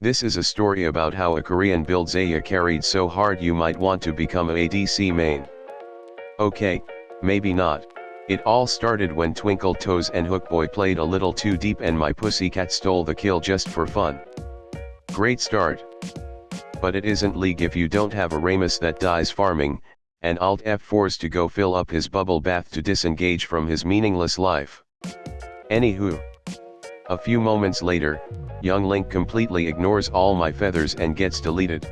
This is a story about how a Korean build Xayah carried so hard you might want to become a ADC main. Okay, maybe not. It all started when Twinkle Toes and Hookboy played a little too deep and my pussycat stole the kill just for fun. Great start. But it isn't league if you don't have a Rammus that dies farming, and Alt F4s to go fill up his bubble bath to disengage from his meaningless life. Anywho. A few moments later, young Link completely ignores all my feathers and gets deleted.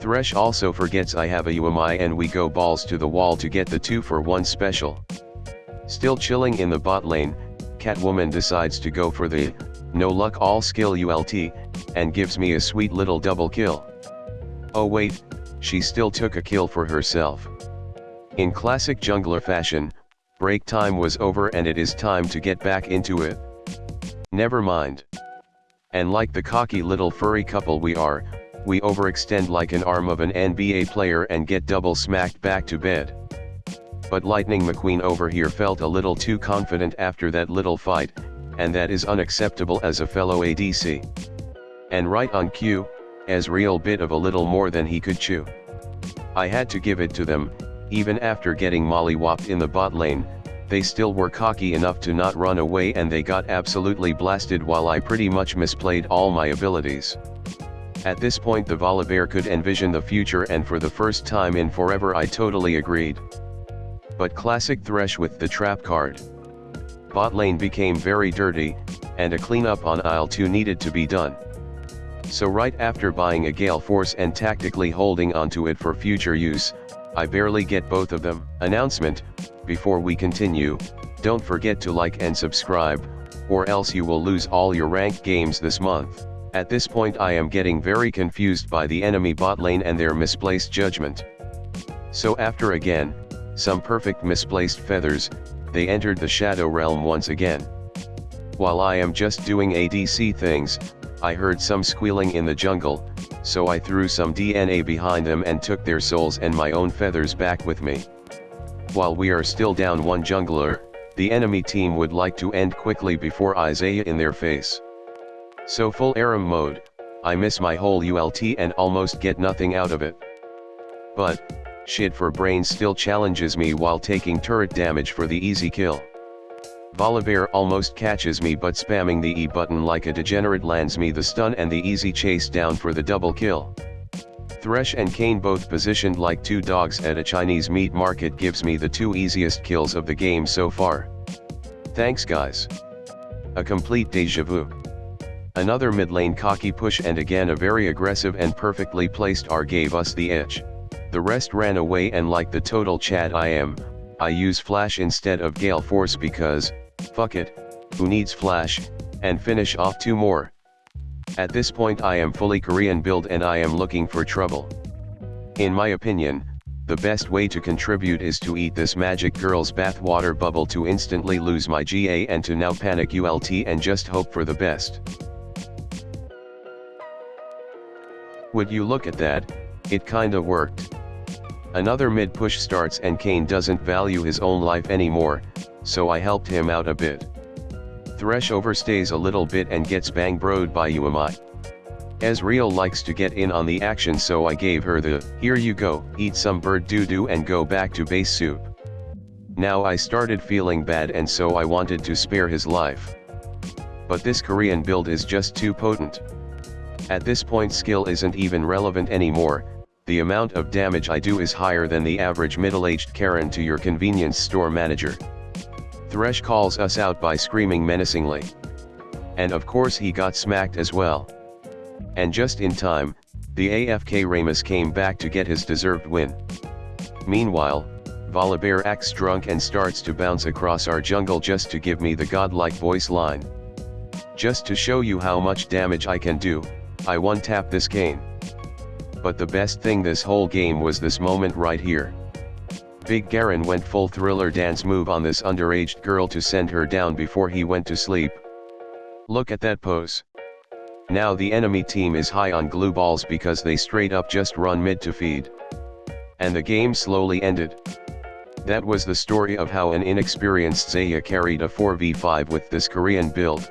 Thresh also forgets I have a Yuumi and we go balls to the wall to get the 2 for 1 special. Still chilling in the bot lane, Catwoman decides to go for the, no luck all skill ULT, and gives me a sweet little double kill. Oh wait, she still took a kill for herself. In classic jungler fashion, break time was over and it is time to get back into it. Never mind. And like the cocky little furry couple we are, we overextend like an arm of an NBA player and get double smacked back to bed. But Lightning McQueen over here felt a little too confident after that little fight, and that is unacceptable as a fellow ADC. And right on cue, Ezreal bit of a little more than he could chew. I had to give it to them, even after getting mollywopped in the bot lane, they still were cocky enough to not run away and they got absolutely blasted while I pretty much misplayed all my abilities. At this point the Volibear could envision the future and for the first time in forever I totally agreed. But classic Thresh with the trap card. Bot lane became very dirty, and a cleanup on aisle 2 needed to be done. So right after buying a Gale Force and tactically holding onto it for future use, I barely get both of them. Announcement, before we continue, don't forget to like and subscribe, or else you will lose all your ranked games this month. At this point I am getting very confused by the enemy bot lane and their misplaced judgment. So after again, some perfect misplaced feathers, they entered the Shadow Realm once again. While I am just doing ADC things, I heard some squealing in the jungle, so I threw some DNA behind them and took their souls and my own feathers back with me. While we are still down one jungler, the enemy team would like to end quickly before Isaiah in their face. So full Aram mode, I miss my whole ULT and almost get nothing out of it. But, shit for brains still challenges me while taking turret damage for the easy kill. Volibear almost catches me but spamming the E button like a degenerate lands me the stun and the easy chase down for the double kill. Thresh and Kayn both positioned like two dogs at a Chinese meat market gives me the two easiest kills of the game so far. Thanks guys. A complete deja vu. Another mid lane cocky push and again a very aggressive and perfectly placed R gave us the edge. The rest ran away and like the total Chad I am, I use flash instead of gale force because, fuck it, who needs flash, and finish off two more. At this point I am fully Korean build and I am looking for trouble. In my opinion, the best way to contribute is to eat this magic girl's bathwater bubble to instantly lose my GA and to now panic ULT and just hope for the best. Would you look at that, it kinda worked. Another mid push starts and Kayn doesn't value his own life anymore, so I helped him out a bit. Thresh overstays a little bit and gets bang broed by Yuumi. Ezreal likes to get in on the action so I gave her the, here you go, eat some bird doo doo and go back to base soup. Now I started feeling bad and so I wanted to spare his life. But this Korean build is just too potent. At this point skill isn't even relevant anymore, the amount of damage I do is higher than the average middle-aged Karen to your convenience store manager. Thresh calls us out by screaming menacingly. And of course he got smacked as well. And just in time, the AFK Rammus came back to get his deserved win. Meanwhile, Volibear acts drunk and starts to bounce across our jungle just to give me the godlike voice line. Just to show you how much damage I can do, I one-tap this Kayn. But the best thing this whole game was this moment right here. Big Garen went full thriller dance move on this underaged girl to send her down before he went to sleep. Look at that pose. Now the enemy team is high on glue balls because they straight up just run mid to feed. And the game slowly ended. That was the story of how an inexperienced Xayah carried a 4v5 with this Korean build.